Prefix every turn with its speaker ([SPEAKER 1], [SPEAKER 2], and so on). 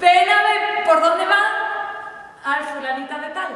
[SPEAKER 1] ven a por dónde va al fulanita de tal.